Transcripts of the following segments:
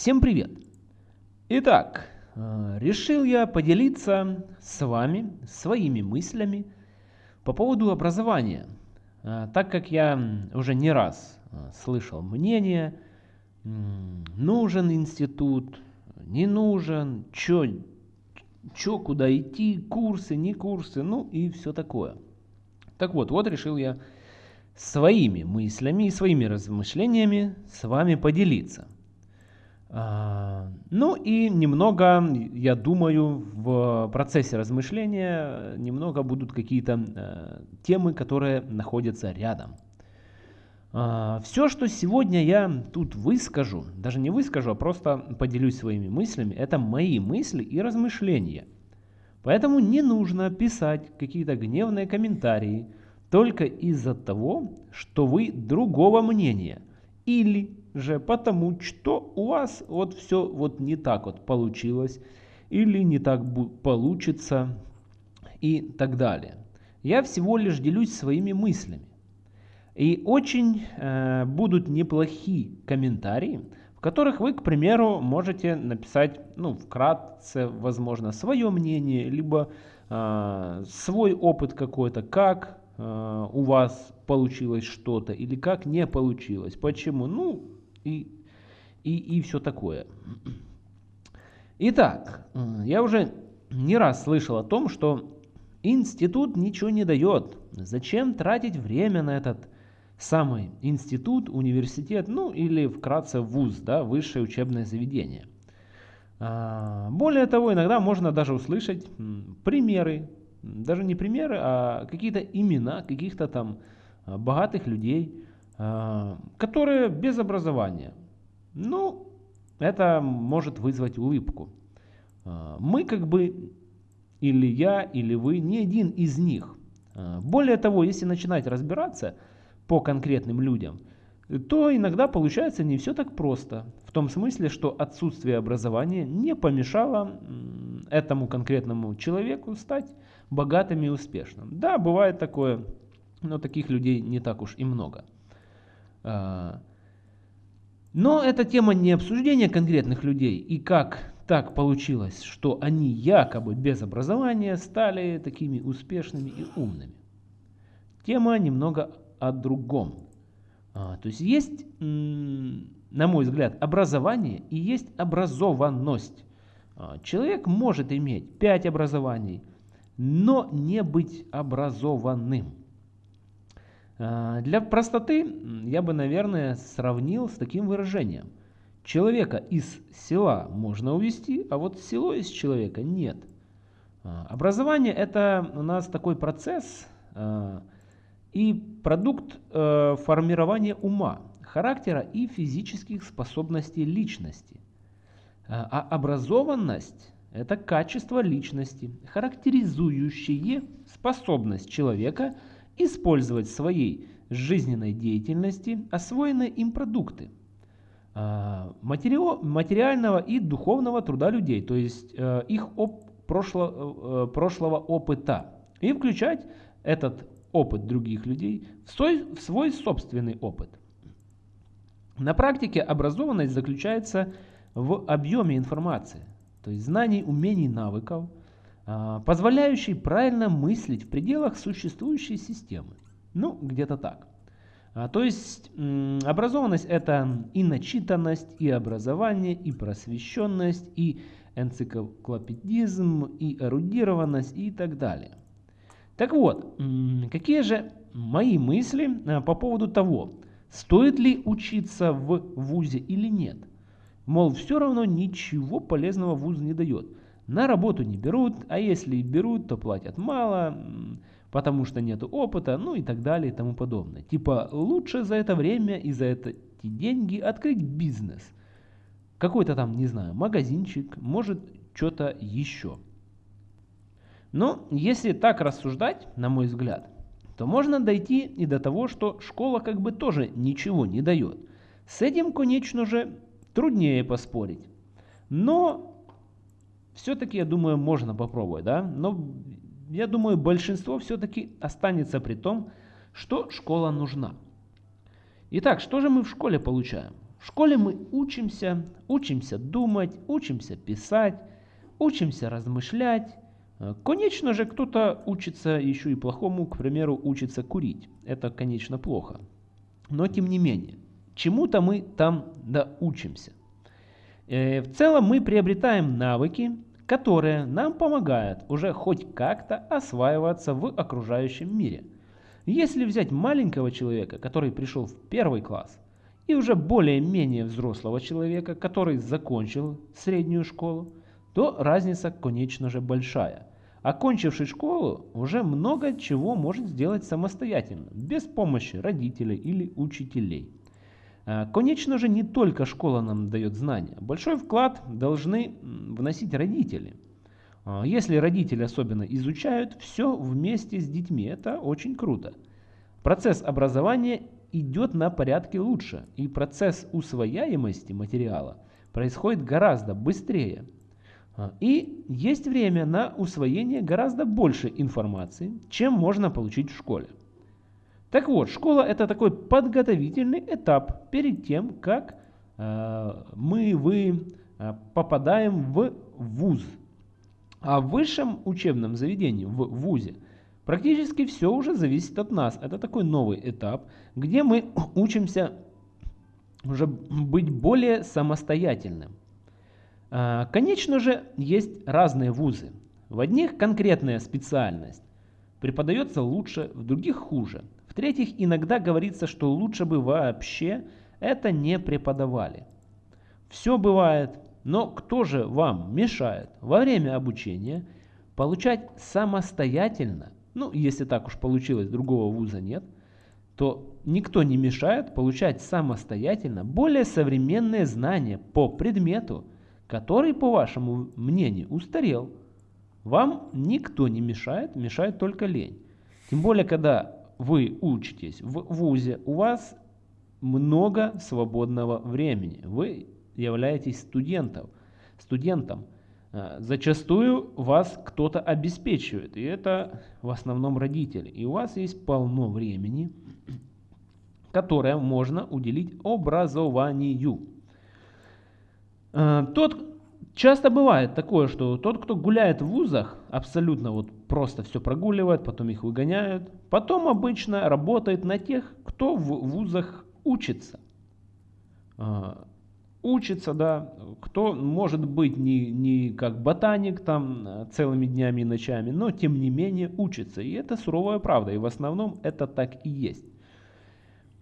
Всем привет! Итак, э, решил я поделиться с вами своими мыслями по поводу образования, э, так как я уже не раз э, слышал мнение, нужен институт, не нужен, чё, чё, куда идти, курсы, не курсы, ну и все такое. Так вот, вот решил я своими мыслями и своими размышлениями с вами поделиться. А, ну и немного, я думаю, в процессе размышления немного будут какие-то э, темы, которые находятся рядом. А, Все, что сегодня я тут выскажу, даже не выскажу, а просто поделюсь своими мыслями, это мои мысли и размышления. Поэтому не нужно писать какие-то гневные комментарии только из-за того, что вы другого мнения или же потому, что у вас вот все вот не так вот получилось или не так получится и так далее. Я всего лишь делюсь своими мыслями. И очень э, будут неплохие комментарии, в которых вы, к примеру, можете написать, ну, вкратце, возможно, свое мнение, либо э, свой опыт какой-то, как э, у вас получилось что-то, или как не получилось, почему, ну, и, и, и все такое. Итак, я уже не раз слышал о том, что институт ничего не дает. Зачем тратить время на этот самый институт, университет, ну или вкратце вуз, да, высшее учебное заведение. А, более того, иногда можно даже услышать примеры, даже не примеры, а какие-то имена каких-то там а, богатых людей, которые без образования. Ну, это может вызвать улыбку. Мы как бы, или я, или вы, не один из них. Более того, если начинать разбираться – по конкретным людям, то иногда получается не все так просто. В том смысле, что отсутствие образования не помешало этому конкретному человеку стать богатым и успешным. Да, бывает такое, но таких людей не так уж и много. А, но эта тема не обсуждения конкретных людей и как так получилось, что они якобы без образования стали такими успешными и умными. Тема немного о другом. А, то есть есть, на мой взгляд, образование и есть образованность. А, человек может иметь 5 образований, но не быть образованным. А, для простоты я бы, наверное, сравнил с таким выражением. Человека из села можно увести, а вот село из человека нет. Образование это у нас такой процесс, и продукт э, формирования ума, характера и физических способностей личности. А, а образованность – это качество личности, характеризующее способность человека использовать в своей жизненной деятельности освоенные им продукты а, материального и духовного труда людей, то есть э, их оп прошло, э, прошлого опыта, и включать этот опыт других людей в свой, в свой собственный опыт. На практике образованность заключается в объеме информации, то есть знаний, умений, навыков, позволяющий правильно мыслить в пределах существующей системы. Ну, где-то так. А, то есть образованность это и начитанность, и образование, и просвещенность, и энциклопедизм, и эрудированность и так далее. Так вот, какие же мои мысли э, по поводу того, стоит ли учиться в ВУЗе или нет? Мол, все равно ничего полезного ВУЗ не дает. На работу не берут, а если берут, то платят мало, потому что нет опыта, ну и так далее и тому подобное. Типа лучше за это время и за эти деньги открыть бизнес. Какой-то там, не знаю, магазинчик, может что-то еще. Но если так рассуждать, на мой взгляд, то можно дойти и до того, что школа как бы тоже ничего не дает. С этим, конечно же, труднее поспорить. Но все-таки, я думаю, можно попробовать. Да? Но я думаю, большинство все-таки останется при том, что школа нужна. Итак, что же мы в школе получаем? В школе мы учимся, учимся думать, учимся писать, учимся размышлять. Конечно же, кто-то учится еще и плохому, к примеру, учится курить. Это, конечно, плохо. Но тем не менее, чему-то мы там да учимся. Э, в целом мы приобретаем навыки, которые нам помогают уже хоть как-то осваиваться в окружающем мире. Если взять маленького человека, который пришел в первый класс, и уже более-менее взрослого человека, который закончил среднюю школу, то разница, конечно же, большая. Окончивший школу уже много чего может сделать самостоятельно, без помощи родителей или учителей. А, конечно же, не только школа нам дает знания. Большой вклад должны вносить родители. А, если родители особенно изучают все вместе с детьми, это очень круто. Процесс образования идет на порядке лучше, и процесс усвояемости материала происходит гораздо быстрее. А, и есть время на усвоение гораздо больше информации, чем можно получить в школе. Так вот, школа это такой подготовительный этап перед тем, как э, мы, вы э, попадаем в ВУЗ. А в высшем учебном заведении, в ВУЗе, практически все уже зависит от нас. Это такой новый этап, где мы учимся уже быть более самостоятельным. Э, конечно же, есть разные вузы. В одних конкретная специальность преподается лучше, в других хуже. В-третьих, иногда говорится, что лучше бы вообще это не преподавали. Все бывает, но кто же вам мешает во время обучения получать самостоятельно, ну если так уж получилось, другого вуза нет, то никто не мешает получать самостоятельно более современные знания по предмету, который, по вашему мнению, устарел. Вам никто не мешает, мешает только лень. Тем более, когда вы учитесь в ВУЗе, у вас много свободного времени. Вы являетесь студентом. студентом. А, зачастую вас кто-то обеспечивает, и это в основном родители. И у вас есть полно времени, которое можно уделить образованию. А, тот, Часто бывает такое, что тот, кто гуляет в вузах, абсолютно вот просто все прогуливает, потом их выгоняют. Потом обычно работает на тех, кто в вузах учится. А, учится, да, кто может быть не, не как ботаник там целыми днями и ночами, но тем не менее учится. И это суровая правда, и в основном это так и есть.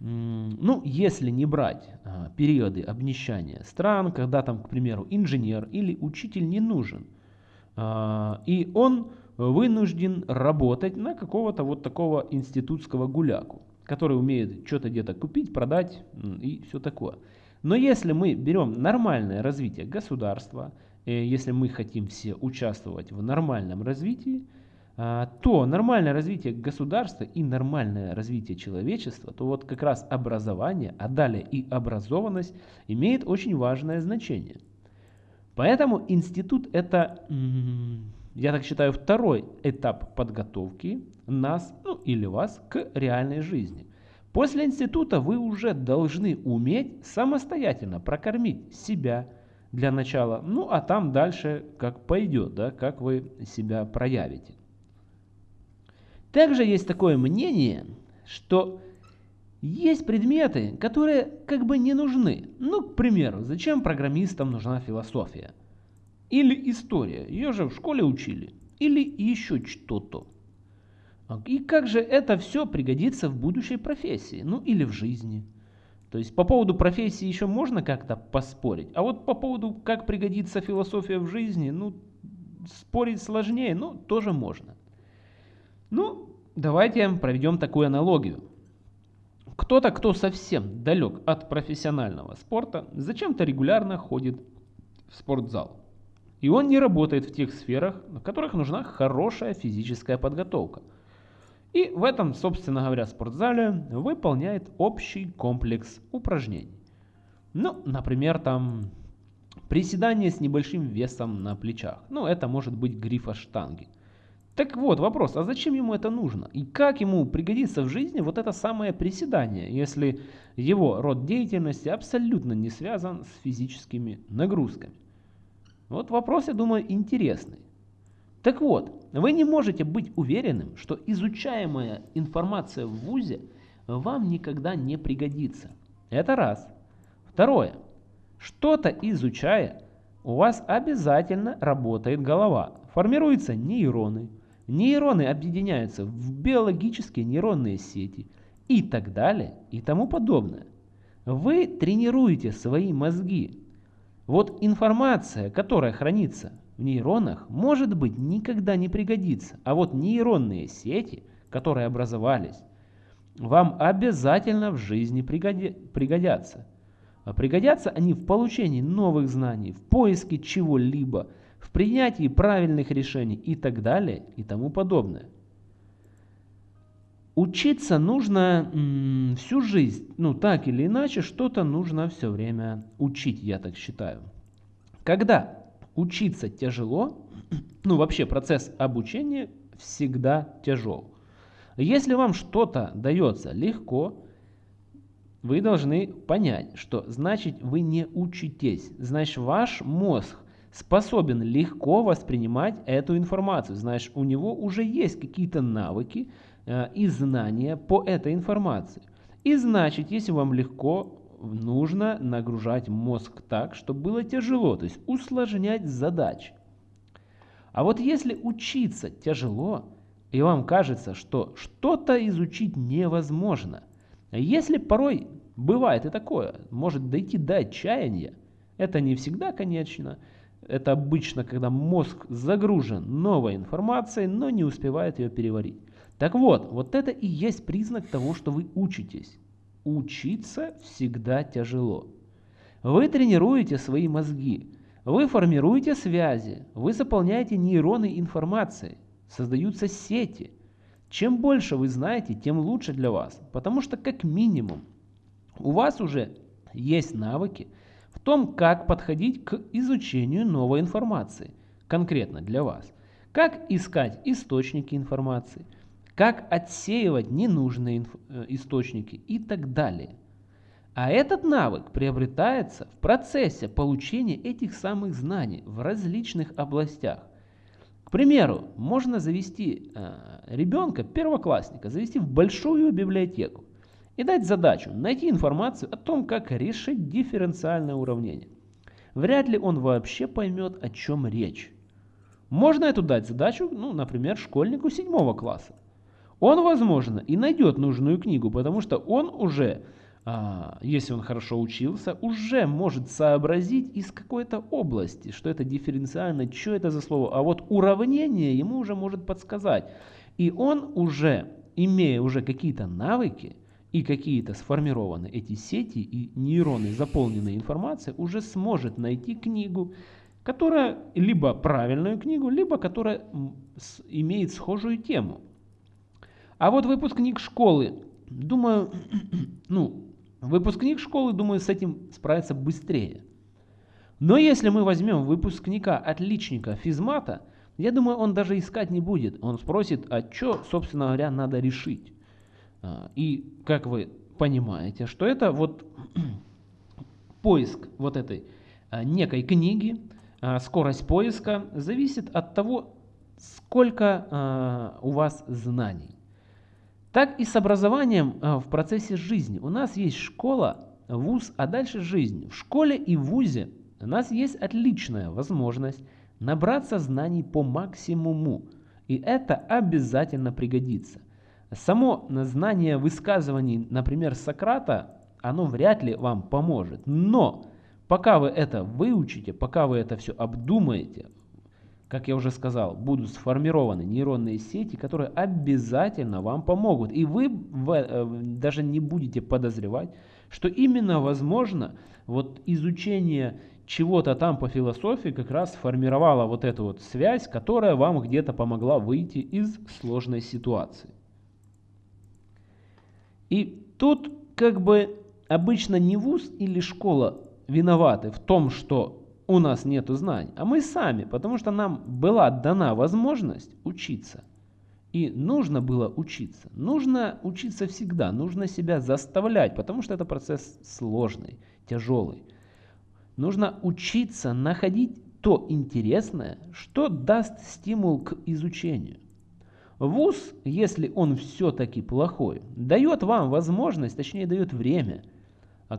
Ну, если не брать а, периоды обнищания стран, когда там, к примеру, инженер или учитель не нужен, а, и он вынужден работать на какого-то вот такого институтского гуляку, который умеет что-то где-то купить, продать и все такое. Но если мы берем нормальное развитие государства, э, если мы хотим все участвовать в нормальном развитии, то нормальное развитие государства и нормальное развитие человечества, то вот как раз образование, а далее и образованность имеет очень важное значение. Поэтому институт это, я так считаю, второй этап подготовки нас ну, или вас к реальной жизни. После института вы уже должны уметь самостоятельно прокормить себя для начала, ну а там дальше как пойдет, да, как вы себя проявите. Также есть такое мнение, что есть предметы, которые как бы не нужны. Ну, к примеру, зачем программистам нужна философия? Или история, ее же в школе учили. Или еще что-то. И как же это все пригодится в будущей профессии, ну или в жизни. То есть по поводу профессии еще можно как-то поспорить, а вот по поводу, как пригодится философия в жизни, ну, спорить сложнее, но тоже можно. Ну, давайте проведем такую аналогию. Кто-то, кто совсем далек от профессионального спорта, зачем-то регулярно ходит в спортзал. И он не работает в тех сферах, в которых нужна хорошая физическая подготовка. И в этом, собственно говоря, спортзале выполняет общий комплекс упражнений. Ну, например, там приседание с небольшим весом на плечах. Ну, это может быть грифа штанги. Так вот, вопрос, а зачем ему это нужно? И как ему пригодится в жизни вот это самое приседание, если его род деятельности абсолютно не связан с физическими нагрузками? Вот вопрос, я думаю, интересный. Так вот, вы не можете быть уверенным, что изучаемая информация в ВУЗе вам никогда не пригодится. Это раз. Второе. Что-то изучая, у вас обязательно работает голова, формируются нейроны, Нейроны объединяются в биологические нейронные сети и так далее и тому подобное. Вы тренируете свои мозги. Вот информация, которая хранится в нейронах, может быть никогда не пригодится. А вот нейронные сети, которые образовались, вам обязательно в жизни пригоди пригодятся. Пригодятся они в получении новых знаний, в поиске чего-либо – в принятии правильных решений и так далее и тому подобное. Учиться нужно всю жизнь, ну так или иначе, что-то нужно все время учить, я так считаю. Когда учиться тяжело, ну вообще процесс обучения всегда тяжел. Если вам что-то дается легко, вы должны понять, что значит вы не учитесь, значит ваш мозг способен легко воспринимать эту информацию. Знаешь, у него уже есть какие-то навыки э, и знания по этой информации. И значит, если вам легко, нужно нагружать мозг так, чтобы было тяжело, то есть усложнять задачи. А вот если учиться тяжело, и вам кажется, что что-то изучить невозможно, если порой бывает и такое, может дойти до отчаяния, это не всегда, конечно, это обычно, когда мозг загружен новой информацией, но не успевает ее переварить. Так вот, вот это и есть признак того, что вы учитесь. Учиться всегда тяжело. Вы тренируете свои мозги, вы формируете связи, вы заполняете нейроны информацией, создаются сети. Чем больше вы знаете, тем лучше для вас, потому что как минимум у вас уже есть навыки, том, как подходить к изучению новой информации, конкретно для вас. Как искать источники информации, как отсеивать ненужные э, источники и так далее. А этот навык приобретается в процессе получения этих самых знаний в различных областях. К примеру, можно завести э, ребенка, первоклассника, завести в большую библиотеку и дать задачу найти информацию о том, как решить дифференциальное уравнение. Вряд ли он вообще поймет, о чем речь. Можно эту дать задачу, ну, например, школьнику седьмого класса. Он, возможно, и найдет нужную книгу, потому что он уже, а, если он хорошо учился, уже может сообразить из какой-то области, что это дифференциально, что это за слово. А вот уравнение ему уже может подсказать. И он уже, имея уже какие-то навыки, и какие-то сформированы эти сети и нейроны, заполненные информацией, уже сможет найти книгу, которая либо правильную книгу, либо которая имеет схожую тему. А вот выпускник школы, думаю, ну, выпускник школы, думаю, с этим справится быстрее. Но если мы возьмем выпускника отличника физмата, я думаю, он даже искать не будет. Он спросит, а что, собственно говоря, надо решить. А, и как вы понимаете, что это вот поиск вот этой а, некой книги, а, скорость поиска зависит от того, сколько у вас знаний. Так и с образованием в процессе жизни. У нас есть школа, вуз, а дальше жизнь. В школе и вузе у нас есть отличная возможность набраться знаний по максимуму. И это обязательно пригодится. Само знание высказываний, например, Сократа, оно вряд ли вам поможет. Но пока вы это выучите, пока вы это все обдумаете, как я уже сказал, будут сформированы нейронные сети, которые обязательно вам помогут. И вы э, даже не будете подозревать, что именно возможно вот изучение чего-то там по философии как раз сформировало вот эту вот связь, которая вам где-то помогла выйти из сложной ситуации. И тут как бы обычно не вуз или школа виноваты в том, что у нас нет знаний, а мы сами, потому что нам была дана возможность учиться – И нужно было учиться. Нужно учиться всегда, нужно себя заставлять, потому что это процесс сложный, тяжелый. Нужно учиться находить то интересное, что даст стимул к изучению. ВУЗ, если он все-таки плохой, дает вам возможность, точнее дает время,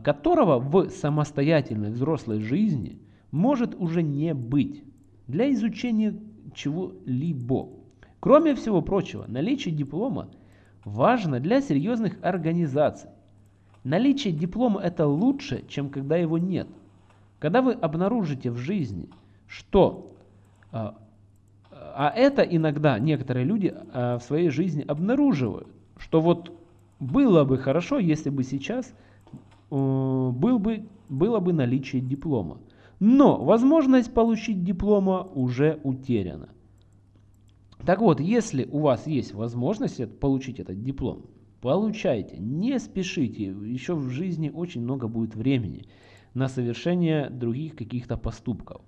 которого в самостоятельной взрослой жизни может уже не быть для изучения чего-либо. Кроме всего прочего, наличие диплома важно для серьезных организаций. Наличие диплома это лучше, чем когда его нет. Когда вы обнаружите в жизни, что а, это иногда некоторые люди а, в своей жизни обнаруживают, что вот было бы хорошо, если бы сейчас э, был бы, было бы наличие диплома. Но возможность получить диплома уже утеряна. Так вот, если у вас есть возможность получить этот диплом, получайте, не спешите, еще в жизни очень много будет времени на совершение других каких-то поступков.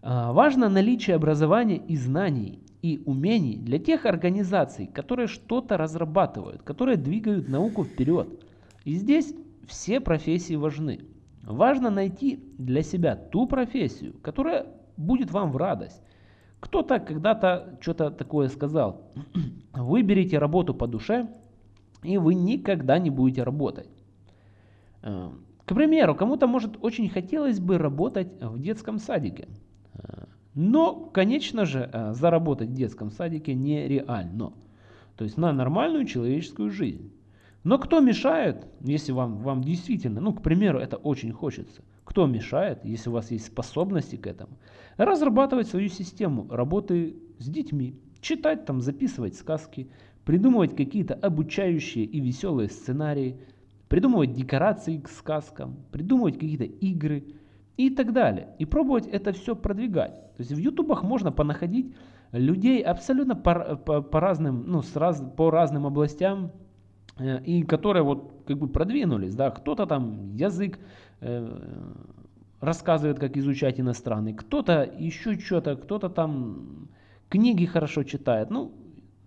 А, важно наличие образования и знаний и умений для тех организаций, которые что-то разрабатывают, которые двигают науку вперед. И здесь все профессии важны. Важно найти для себя ту профессию, которая будет вам в радость. Кто-то когда-то что-то такое сказал. Выберите работу по душе, и вы никогда не будете работать. Э, к примеру, кому-то может очень хотелось бы работать в детском садике. Но, конечно же, э, заработать в детском садике нереально. То есть на нормальную человеческую жизнь. Но кто мешает, если вам, вам действительно, ну, к примеру, это очень хочется, кто мешает, если у вас есть способности к этому, разрабатывать свою систему работы с детьми, читать там, записывать сказки, придумывать какие-то обучающие и веселые сценарии, придумывать декорации к сказкам, придумывать какие-то игры – и так далее. И пробовать это все продвигать. То есть в ютубах можно понаходить людей абсолютно по, по, по разным, ну, с раз, по разным областям, э, и которые вот как бы продвинулись, да, кто-то там язык э, рассказывает, как изучать иностранный, кто-то еще что-то, кто-то там книги хорошо читает, ну,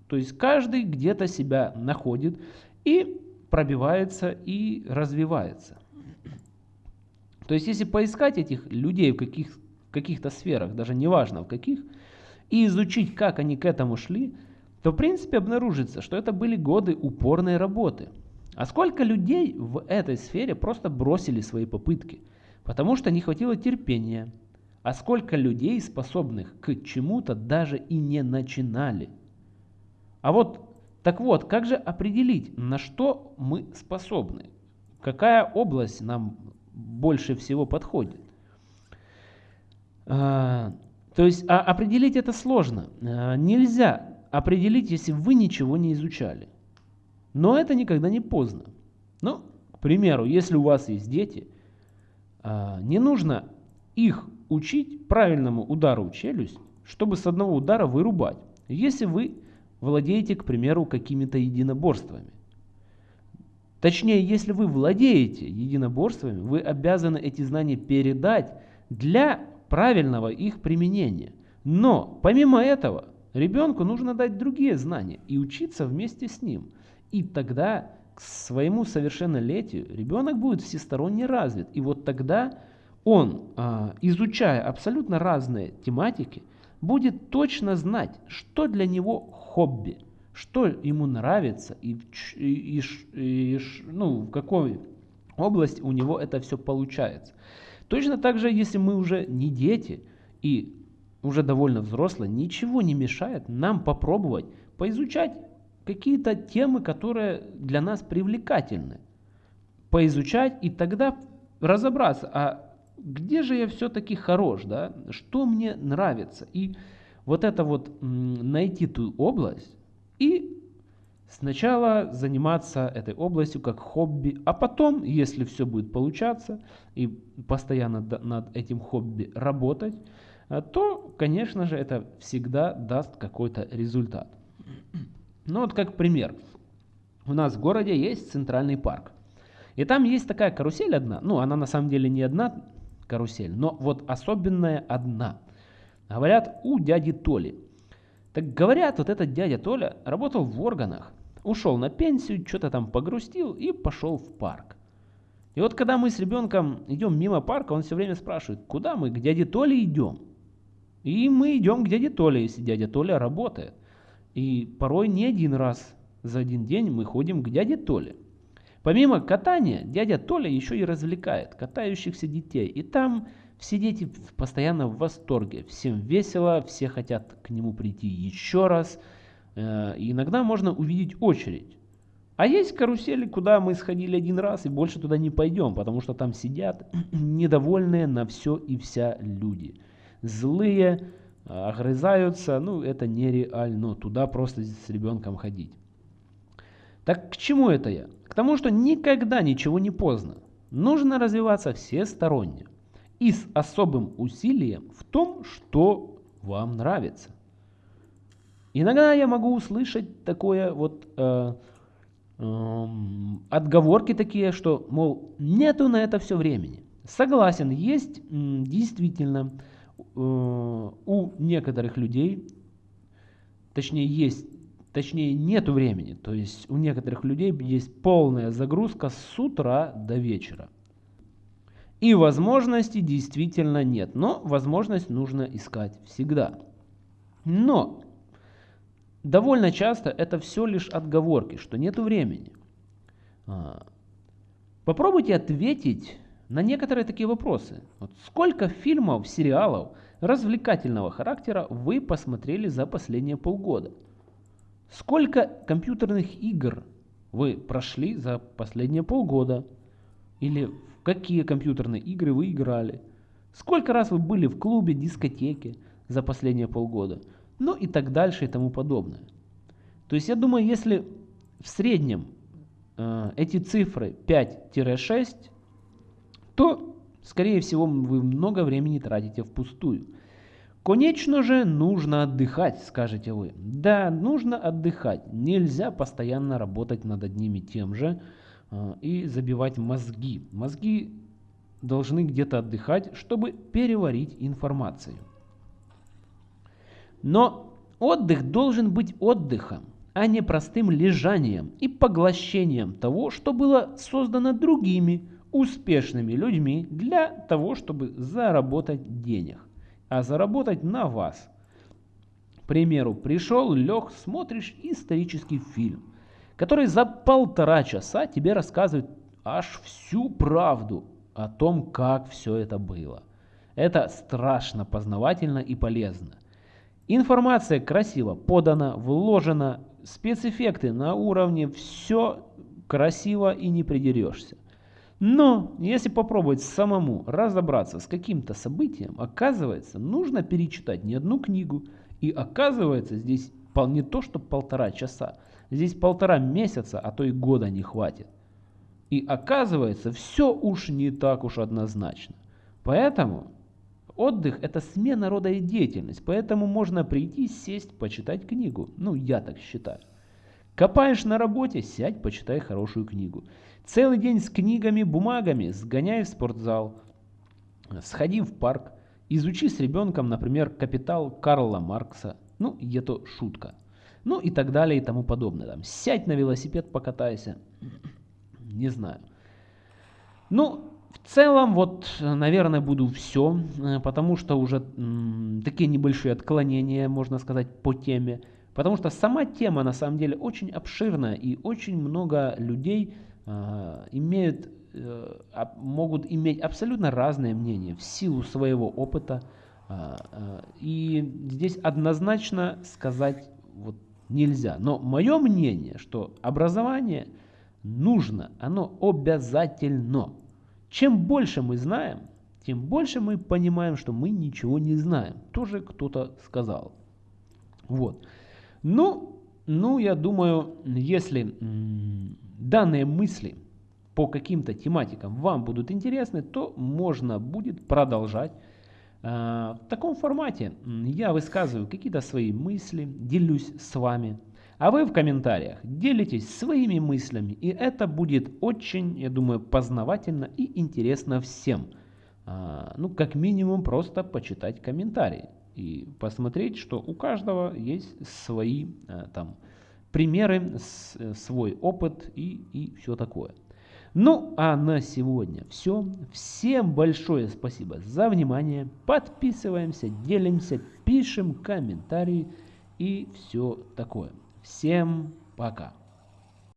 то есть каждый где-то себя находит и пробивается и развивается. То есть если поискать этих людей в каких, каких-то сферах, даже неважно в каких, и изучить, как они к этому шли, то в принципе обнаружится, что это были годы упорной работы. А сколько людей в этой сфере просто бросили свои попытки, потому что не хватило терпения. А сколько людей, способных к чему-то, даже и не начинали. А вот, так вот, как же определить, на что мы способны? Какая область нам больше всего подходит. А, то есть а определить это сложно. А, нельзя определить, если вы ничего не изучали. Но это никогда не поздно. Ну, к примеру, если у вас есть дети, не нужно их учить правильному удару в челюсть, чтобы с одного удара вырубать. Если вы владеете, к примеру, какими-то единоборствами. Точнее, если вы владеете единоборствами, вы обязаны эти знания передать для правильного их применения. Но помимо этого, ребенку нужно дать другие знания и учиться вместе с ним. И тогда к своему совершеннолетию ребенок будет всесторонне развит. И вот тогда он, а, изучая абсолютно разные тематики, будет точно знать, что для него хобби – что ему нравится и, и, и, и ну, в какой области у него это все получается. Точно так же, если мы уже не дети и уже довольно взрослые, ничего не мешает нам попробовать поизучать какие-то темы, которые для нас привлекательны. Поизучать и тогда разобраться, а где же я все-таки хорош, да? что мне нравится. И вот это вот найти ту область, и сначала заниматься этой областью как хобби, а потом, если все будет получаться и постоянно над этим хобби работать, э, то, конечно же, это всегда даст какой-то результат. Ну вот как пример. У нас в городе есть центральный парк. И там есть такая карусель одна. Ну, она на самом деле не одна карусель, но вот особенная одна. Говорят, у дяди Толи. Так говорят, вот этот дядя Толя работал в органах, ушел на пенсию, что-то там погрустил и пошел в парк. И вот когда мы с ребенком идем мимо парка, он все время спрашивает, куда мы, к дяде Толе идем? И мы идем к дяде Толе, если дядя Толя работает. И порой не один раз за один день мы ходим к дяде Толе. Помимо катания, дядя Толя еще и развлекает катающихся детей. И там все дети постоянно в восторге, всем весело, все хотят к нему прийти еще раз. Э, и иногда можно увидеть очередь. А есть карусели, куда мы сходили один раз и больше туда не пойдем, потому что там сидят недовольные на все и вся люди. Злые, огрызаются, ну это нереально, туда просто с ребенком ходить. Так к чему это я? К тому, что никогда ничего не поздно. Нужно развиваться всесторонне и с особым усилием в том, что вам нравится. Иногда я могу услышать такое вот э, э, отговорки такие, что, мол, нету на это все времени. Согласен, есть действительно э, у некоторых людей, точнее есть, точнее нету времени. То есть у некоторых людей есть полная загрузка с утра до вечера. И возможности действительно нет, но возможность нужно искать всегда. Но довольно часто это все лишь отговорки, что нет времени. А, попробуйте ответить на некоторые такие вопросы. Вот сколько фильмов, сериалов развлекательного характера вы посмотрели за последние полгода? Сколько компьютерных игр вы прошли за последние полгода? Или какие компьютерные игры вы играли, сколько раз вы были в клубе, дискотеке за последние полгода, ну и так дальше и тому подобное. То есть я думаю, если в среднем э, эти цифры 5-6, то, скорее всего, вы много времени тратите впустую. Конечно же, нужно отдыхать, скажете вы. Да, нужно отдыхать. Нельзя постоянно работать над одним и тем же, и забивать мозги. Мозги должны где-то отдыхать, чтобы переварить информацию. Но отдых должен быть отдыхом, а не простым лежанием и поглощением того, что было создано другими успешными людьми для того, чтобы заработать денег, а заработать на вас. К примеру, пришел, лег, смотришь исторический фильм который за полтора часа тебе рассказывает аж всю правду о том, как все это было. Это страшно познавательно и полезно. Информация красиво подана, вложена, спецэффекты на уровне, все красиво и не придерешься. Но если попробовать самому разобраться с каким-то событием, оказывается, нужно перечитать не одну книгу. И оказывается, здесь не то, что полтора часа, Здесь полтора месяца, а то и года не хватит. И оказывается, все уж не так уж однозначно. Поэтому отдых – это смена рода и деятельность. Поэтому можно прийти, сесть, почитать книгу. Ну, я так считаю. Копаешь на работе, сядь, почитай хорошую книгу. Целый день с книгами, бумагами, сгоняй в спортзал, сходи в парк, изучи с ребенком, например, «Капитал» Карла Маркса. Ну, это шутка ну и так далее и тому подобное. Там, сядь на велосипед, покатайся. Не знаю. Ну, в целом, вот, наверное, буду все, э, потому что уже такие небольшие отклонения, можно сказать, по теме. Потому что сама тема, на самом деле, очень обширная, и очень много людей э, имеют, э, могут иметь абсолютно разные мнения в силу своего опыта. Э, э, и здесь однозначно сказать вот нельзя. Но мое мнение, что образование нужно, оно обязательно. Чем больше мы знаем, тем больше мы понимаем, что мы ничего не знаем. Тоже кто-то сказал. Вот. Ну, ну, я думаю, если данные мысли по каким-то тематикам вам будут интересны, то можно будет продолжать в таком формате я высказываю какие-то свои мысли, делюсь с вами, а вы в комментариях делитесь своими мыслями, и это будет очень, я думаю, познавательно и интересно всем. Э, ну, как минимум, просто почитать комментарии. и посмотреть, что у каждого есть свои э, там примеры, э, свой опыт и, и все такое. Ну а на сегодня все. Всем большое спасибо за внимание. Подписываемся, делимся, пишем комментарии и все такое. Всем пока.